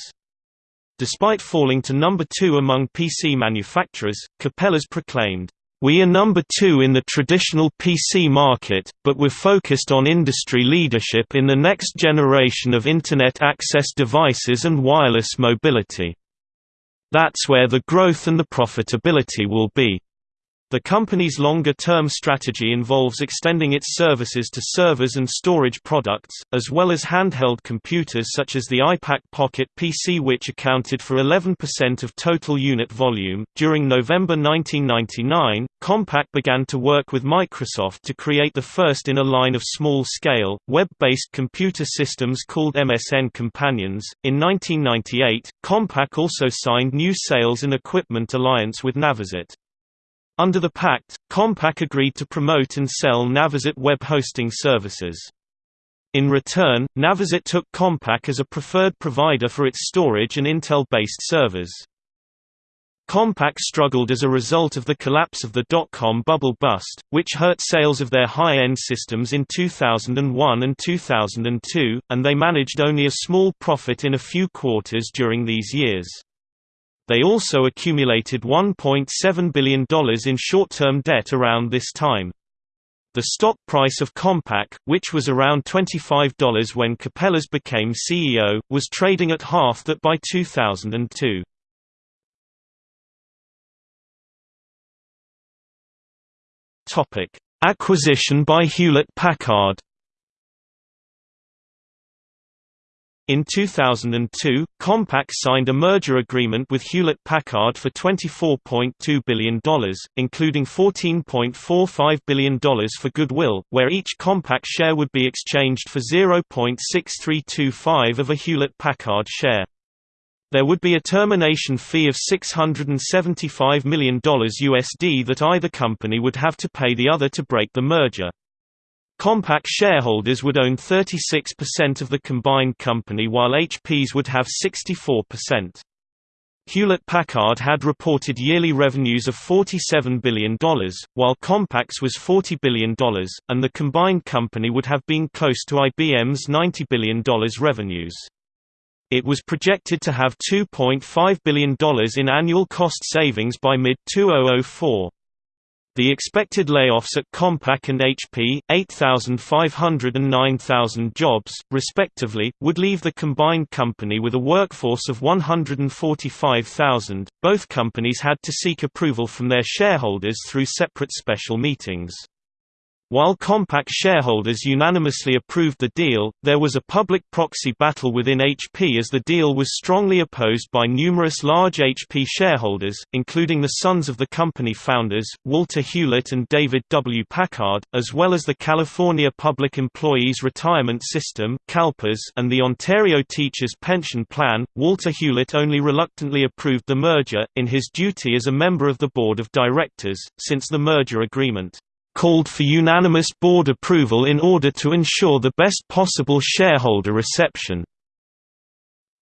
Despite falling to number two among PC manufacturers, Capellas proclaimed, "...we are number two in the traditional PC market, but we're focused on industry leadership in the next generation of Internet access devices and wireless mobility." That's where the growth and the profitability will be. The company's longer-term strategy involves extending its services to servers and storage products, as well as handheld computers such as the iPAQ Pocket PC which accounted for 11% of total unit volume. During November 1999, Compaq began to work with Microsoft to create the first in a line of small-scale, web-based computer systems called MSN Companions. In 1998, Compaq also signed new sales and equipment alliance with Navisit. Under the pact, Compaq agreed to promote and sell Navisit web hosting services. In return, Navisit took Compaq as a preferred provider for its storage and Intel-based servers. Compaq struggled as a result of the collapse of the dot-com bubble bust, which hurt sales of their high-end systems in 2001 and 2002, and they managed only a small profit in a few quarters during these years. They also accumulated $1.7 billion in short-term debt around this time. The stock price of Compaq, which was around $25 when Capellas became CEO, was trading at half that by 2002. Acquisition by Hewlett-Packard In 2002, Compaq signed a merger agreement with Hewlett-Packard for $24.2 billion, including $14.45 billion for goodwill, where each Compaq share would be exchanged for 0.6325 of a Hewlett-Packard share. There would be a termination fee of $675 million USD that either company would have to pay the other to break the merger. Compaq shareholders would own 36% of the combined company while HPs would have 64%. Hewlett-Packard had reported yearly revenues of $47 billion, while Compaq's was $40 billion, and the combined company would have been close to IBM's $90 billion revenues. It was projected to have $2.5 billion in annual cost savings by mid-2004. The expected layoffs at Compaq and HP, 8,500 and 9,000 jobs, respectively, would leave the combined company with a workforce of 145,000. Both companies had to seek approval from their shareholders through separate special meetings. While Compaq shareholders unanimously approved the deal, there was a public proxy battle within HP as the deal was strongly opposed by numerous large HP shareholders, including the sons of the company founders, Walter Hewlett and David W. Packard, as well as the California Public Employees Retirement System (CalPERS) and the Ontario Teachers Pension Plan. Walter Hewlett only reluctantly approved the merger, in his duty as a member of the board of directors, since the merger agreement called for unanimous board approval in order to ensure the best possible shareholder reception.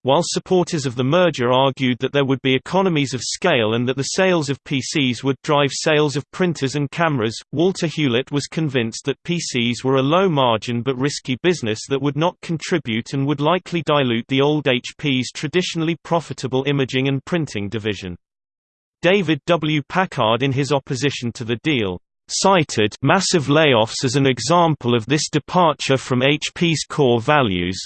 While supporters of the merger argued that there would be economies of scale and that the sales of PCs would drive sales of printers and cameras, Walter Hewlett was convinced that PCs were a low-margin but risky business that would not contribute and would likely dilute the old HP's traditionally profitable imaging and printing division. David W. Packard in his opposition to the deal, cited massive layoffs as an example of this departure from HP's core values,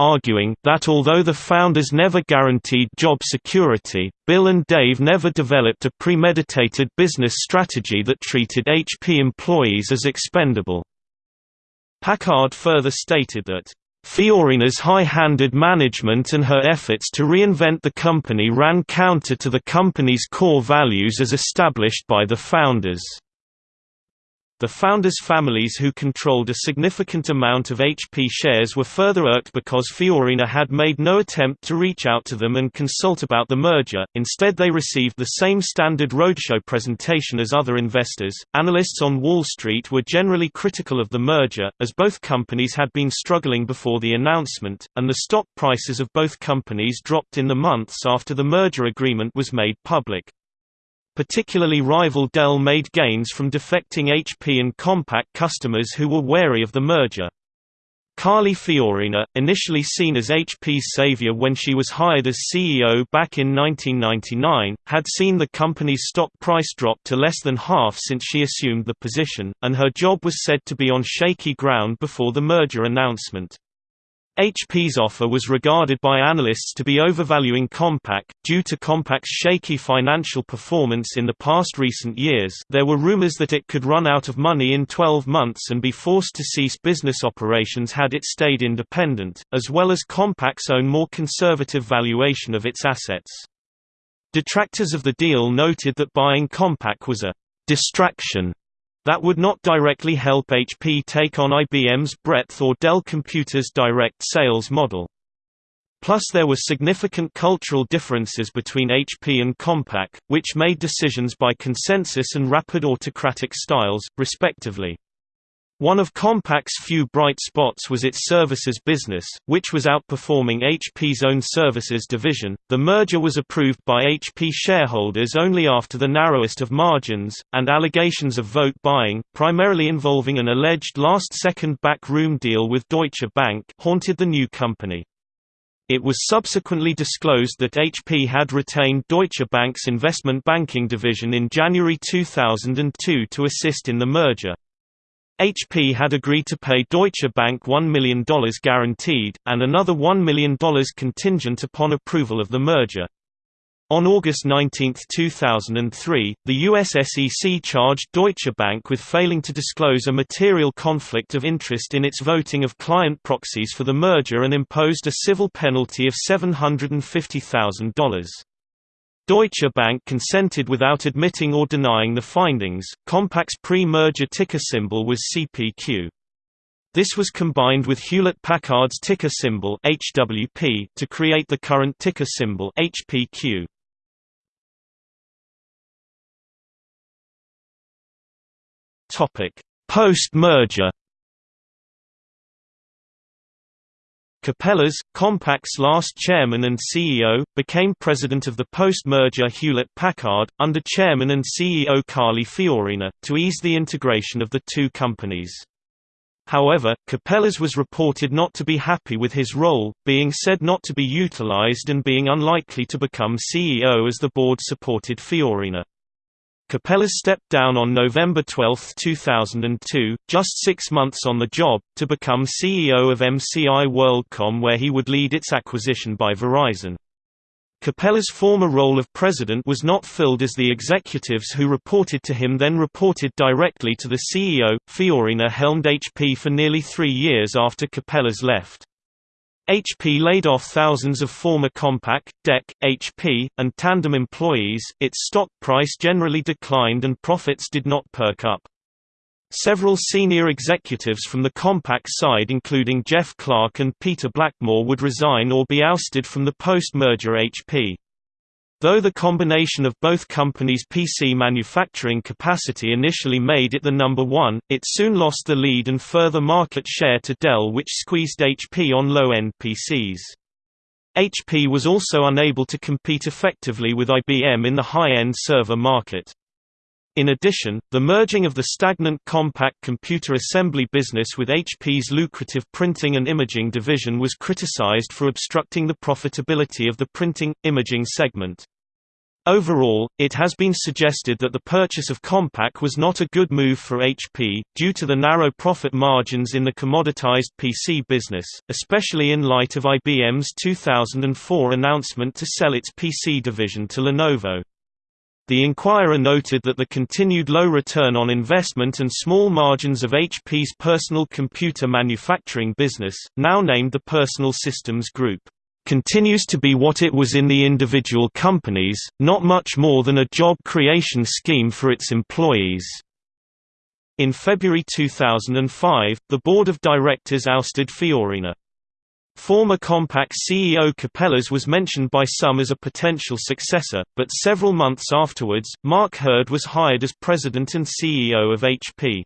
arguing that although the founders never guaranteed job security, Bill and Dave never developed a premeditated business strategy that treated HP employees as expendable. Packard further stated that Fiorina's high-handed management and her efforts to reinvent the company ran counter to the company's core values as established by the founders. The founders' families who controlled a significant amount of HP shares were further irked because Fiorina had made no attempt to reach out to them and consult about the merger, instead, they received the same standard roadshow presentation as other investors. Analysts on Wall Street were generally critical of the merger, as both companies had been struggling before the announcement, and the stock prices of both companies dropped in the months after the merger agreement was made public. Particularly rival Dell made gains from defecting HP and Compaq customers who were wary of the merger. Carly Fiorina, initially seen as HP's savior when she was hired as CEO back in 1999, had seen the company's stock price drop to less than half since she assumed the position, and her job was said to be on shaky ground before the merger announcement. HP's offer was regarded by analysts to be overvaluing Compaq, due to Compaq's shaky financial performance in the past recent years there were rumors that it could run out of money in 12 months and be forced to cease business operations had it stayed independent, as well as Compaq's own more conservative valuation of its assets. Detractors of the deal noted that buying Compaq was a «distraction» That would not directly help HP take on IBM's breadth or Dell Computers' direct sales model. Plus there were significant cultural differences between HP and Compaq, which made decisions by consensus and rapid autocratic styles, respectively. One of Compaq's few bright spots was its services business, which was outperforming HP's own services division. The merger was approved by HP shareholders only after the narrowest of margins, and allegations of vote buying, primarily involving an alleged last second backroom deal with Deutsche Bank, haunted the new company. It was subsequently disclosed that HP had retained Deutsche Bank's investment banking division in January 2002 to assist in the merger. HP had agreed to pay Deutsche Bank $1 million guaranteed, and another $1 million contingent upon approval of the merger. On August 19, 2003, the US SEC charged Deutsche Bank with failing to disclose a material conflict of interest in its voting of client proxies for the merger and imposed a civil penalty of $750,000. Deutsche Bank consented without admitting or denying the findings. Compaq's pre-merger ticker symbol was CPQ. This was combined with Hewlett-Packard's ticker symbol HWP to create the current ticker symbol HPQ. Topic: Post-merger Capellas, Compaq's last chairman and CEO, became president of the post-merger Hewlett-Packard, under chairman and CEO Carly Fiorina, to ease the integration of the two companies. However, Capellas was reported not to be happy with his role, being said not to be utilized and being unlikely to become CEO as the board supported Fiorina. Capellas stepped down on November 12, 2002, just six months on the job, to become CEO of MCI WorldCom where he would lead its acquisition by Verizon. Capellas' former role of president was not filled as the executives who reported to him then reported directly to the CEO. Fiorina helmed HP for nearly three years after Capellas left. HP laid off thousands of former Compaq, DEC, HP, and Tandem employees, its stock price generally declined and profits did not perk up. Several senior executives from the Compaq side including Jeff Clark and Peter Blackmore would resign or be ousted from the post-merger HP. Though the combination of both companies' PC manufacturing capacity initially made it the number one, it soon lost the lead and further market share to Dell which squeezed HP on low-end PCs. HP was also unable to compete effectively with IBM in the high-end server market. In addition, the merging of the stagnant Compaq computer assembly business with HP's lucrative printing and imaging division was criticized for obstructing the profitability of the printing, imaging segment. Overall, it has been suggested that the purchase of Compaq was not a good move for HP, due to the narrow profit margins in the commoditized PC business, especially in light of IBM's 2004 announcement to sell its PC division to Lenovo. The Inquirer noted that the continued low return on investment and small margins of HP's personal computer manufacturing business, now named the Personal Systems Group, continues to be what it was in the individual companies, not much more than a job creation scheme for its employees. In February 2005, the board of directors ousted Fiorina. Former Compaq CEO Capellas was mentioned by some as a potential successor, but several months afterwards, Mark Hurd was hired as president and CEO of HP.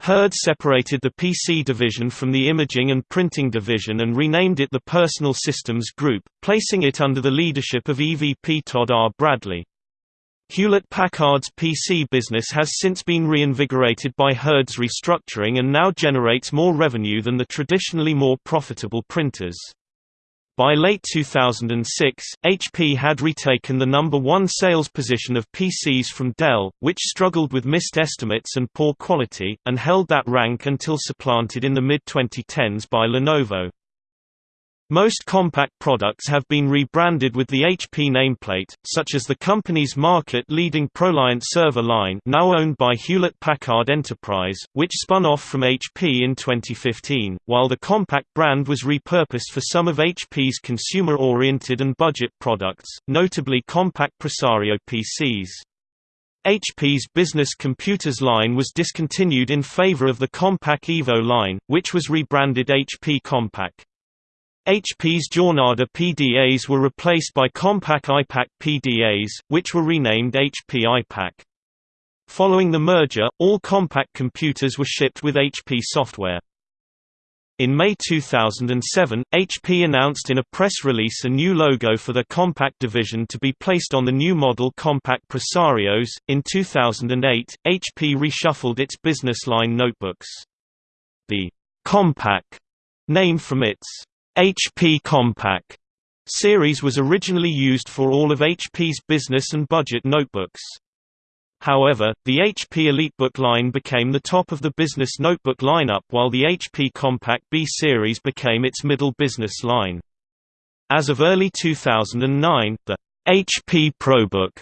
Hurd separated the PC division from the imaging and printing division and renamed it the Personal Systems Group, placing it under the leadership of EVP Todd R. Bradley. Hewlett-Packard's PC business has since been reinvigorated by Hurd's restructuring and now generates more revenue than the traditionally more profitable printers. By late 2006, HP had retaken the number one sales position of PCs from Dell, which struggled with missed estimates and poor quality, and held that rank until supplanted in the mid-2010s by Lenovo. Most Compaq products have been rebranded with the HP nameplate, such as the company's market-leading ProLiant server line now owned by Hewlett-Packard Enterprise, which spun off from HP in 2015, while the Compaq brand was repurposed for some of HP's consumer-oriented and budget products, notably Compaq Presario PCs. HP's business computers line was discontinued in favor of the Compaq Evo line, which was rebranded HP Compaq. HP's Jornada PDAs were replaced by Compaq iPAQ PDAs, which were renamed HP iPAQ. Following the merger, all Compaq computers were shipped with HP software. In May 2007, HP announced in a press release a new logo for the Compaq division to be placed on the new model Compaq Presarios. In 2008, HP reshuffled its business line notebooks. The Compaq name from its HP Compaq series was originally used for all of HP's business and budget notebooks. However, the HP EliteBook line became the top of the business notebook lineup while the HP Compaq B series became its middle business line. As of early 2009, the HP ProBook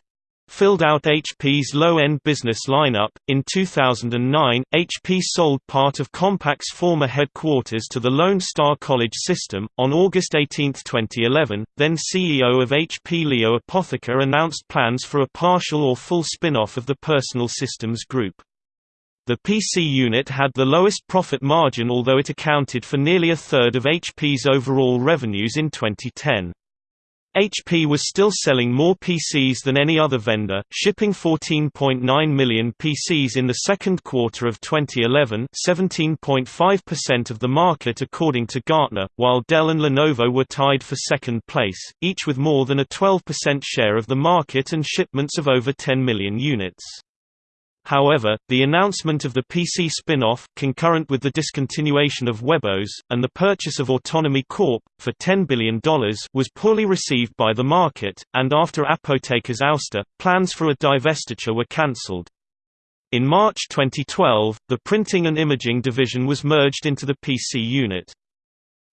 filled out HP's low-end business lineup. In 2009, HP sold part of Compaq's former headquarters to the Lone Star College system. On August 18, 2011, then CEO of HP Leo Apotheker announced plans for a partial or full spin-off of the Personal Systems Group. The PC unit had the lowest profit margin although it accounted for nearly a third of HP's overall revenues in 2010. HP was still selling more PCs than any other vendor, shipping 14.9 million PCs in the second quarter of 2011 17.5% of the market according to Gartner, while Dell and Lenovo were tied for second place, each with more than a 12% share of the market and shipments of over 10 million units. However, the announcement of the PC spin-off, concurrent with the discontinuation of webOS, and the purchase of Autonomy Corp. for $10 billion was poorly received by the market, and after Apotheker's ouster, plans for a divestiture were cancelled. In March 2012, the printing and imaging division was merged into the PC unit.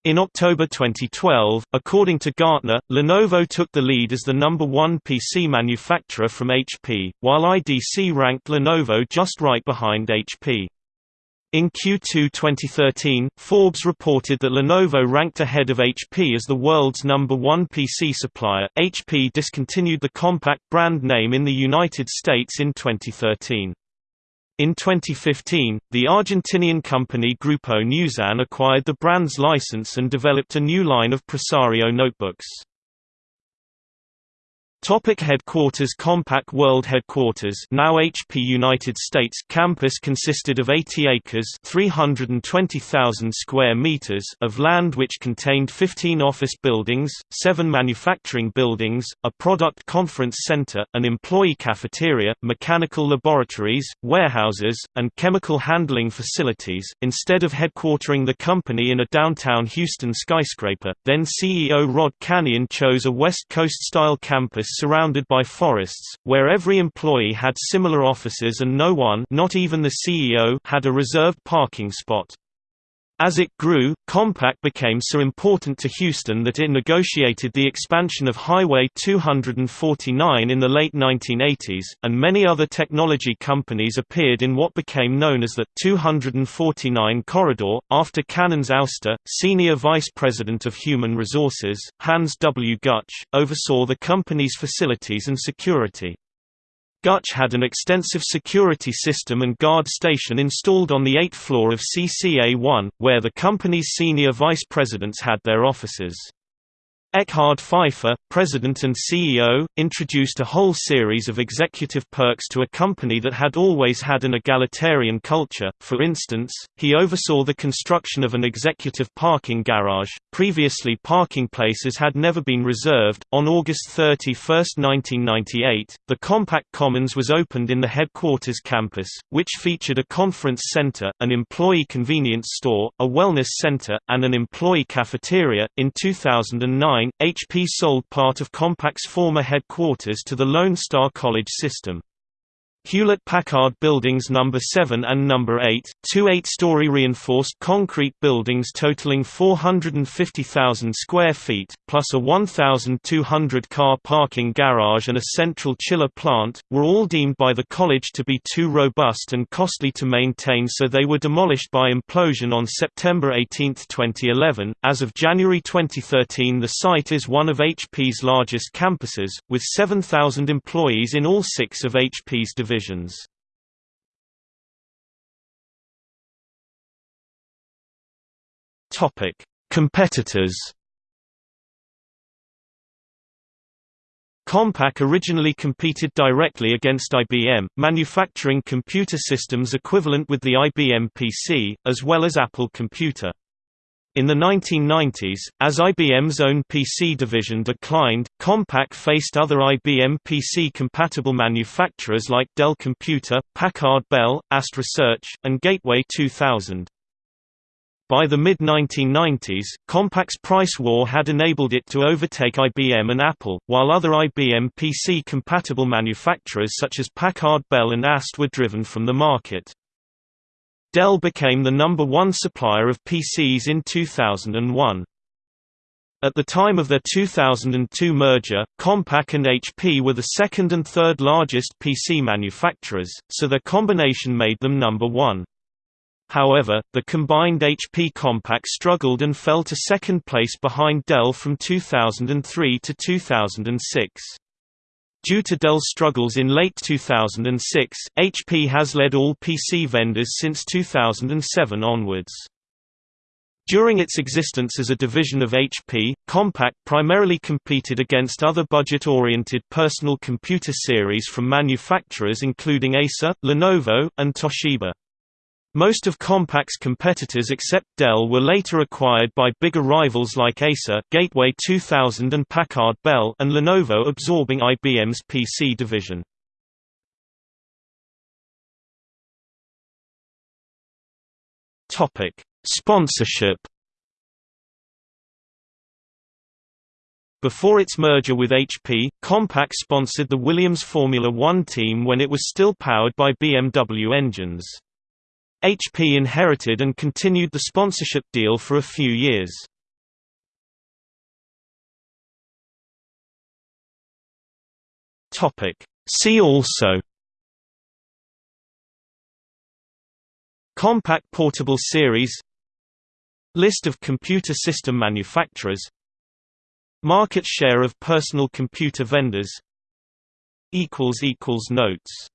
In October 2012, according to Gartner, Lenovo took the lead as the number one PC manufacturer from HP, while IDC ranked Lenovo just right behind HP. In Q2 2013, Forbes reported that Lenovo ranked ahead of HP as the world's number one PC supplier. HP discontinued the Compaq brand name in the United States in 2013. In 2015, the Argentinian company Grupo Newsan acquired the brand's license and developed a new line of Presario notebooks. Topic headquarters Compaq World Headquarters now HP United States campus consisted of 80 acres 320,000 square meters of land which contained 15 office buildings, 7 manufacturing buildings, a product conference center, an employee cafeteria, mechanical laboratories, warehouses, and chemical handling facilities. Instead of headquartering the company in a downtown Houston skyscraper, then CEO Rod Canion chose a West Coast-style campus surrounded by forests, where every employee had similar offices and no one not even the CEO had a reserved parking spot. As it grew, Compaq became so important to Houston that it negotiated the expansion of Highway 249 in the late 1980s, and many other technology companies appeared in what became known as the 249 Corridor. After Canion's ouster, Senior Vice President of Human Resources, Hans W. Gutsch, oversaw the company's facilities and security. Gutsch had an extensive security system and guard station installed on the 8th floor of CCA-1, where the company's senior vice presidents had their offices. Eckhard Pfeiffer, president and CEO, introduced a whole series of executive perks to a company that had always had an egalitarian culture. For instance, he oversaw the construction of an executive parking garage. Previously, parking places had never been reserved. On August 31, 1998, the Compaq Commons was opened in the headquarters campus, which featured a conference center, an employee convenience store, a wellness center, and an employee cafeteria. In 2009, HP sold part of Compaq's former headquarters to the Lone Star College system. Hewlett-Packard Buildings No. 7 and No. 8, two eight-story reinforced concrete buildings totaling 450,000 square feet, plus a 1,200-car parking garage and a central chiller plant, were all deemed by the college to be too robust and costly to maintain so they were demolished by implosion on September 18, 2011. As of January 2013 the site is one of HP's largest campuses, with 7,000 employees in all six of HP's divisions Topic: Competitors. Compaq originally competed directly against IBM, manufacturing computer systems equivalent with the IBM PC, as well as Apple Computer. In the 1990s, as IBM's own PC division declined, Compaq faced other IBM PC-compatible manufacturers like Dell Computer, Packard Bell, AST Research, and Gateway 2000. By the mid-1990s, Compaq's price war had enabled it to overtake IBM and Apple, while other IBM PC-compatible manufacturers such as Packard Bell and AST were driven from the market. Dell became the number one supplier of PCs in 2001. At the time of their 2002 merger, Compaq and HP were the second and third largest PC manufacturers, so their combination made them number one. However, the combined HP Compaq struggled and fell to second place behind Dell from 2003 to 2006. Due to Dell's struggles in late 2006, HP has led all PC vendors since 2007 onwards. During its existence as a division of HP, Compaq primarily competed against other budget-oriented personal computer series from manufacturers including Acer, Lenovo, and Toshiba. Most of Compaq's competitors except Dell were later acquired by bigger rivals like Acer, Gateway 2000 and Packard Bell and Lenovo absorbing IBM's PC division. Topic: Sponsorship Before its merger with HP, Compaq sponsored the Williams Formula One team when it was still powered by BMW engines. HP inherited and continued the sponsorship deal for a few years. See also Compaq Portable Series List of computer system manufacturers Market share of personal computer vendors Notes